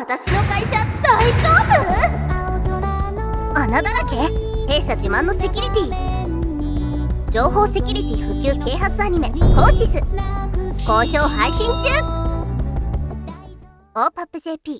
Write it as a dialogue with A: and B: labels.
A: 私の会社大丈夫？穴だらけ？弊社自慢のセキュリティ。情報セキュリティ普及啓発アニメ「コーシス」好評配信中。オーパップ JP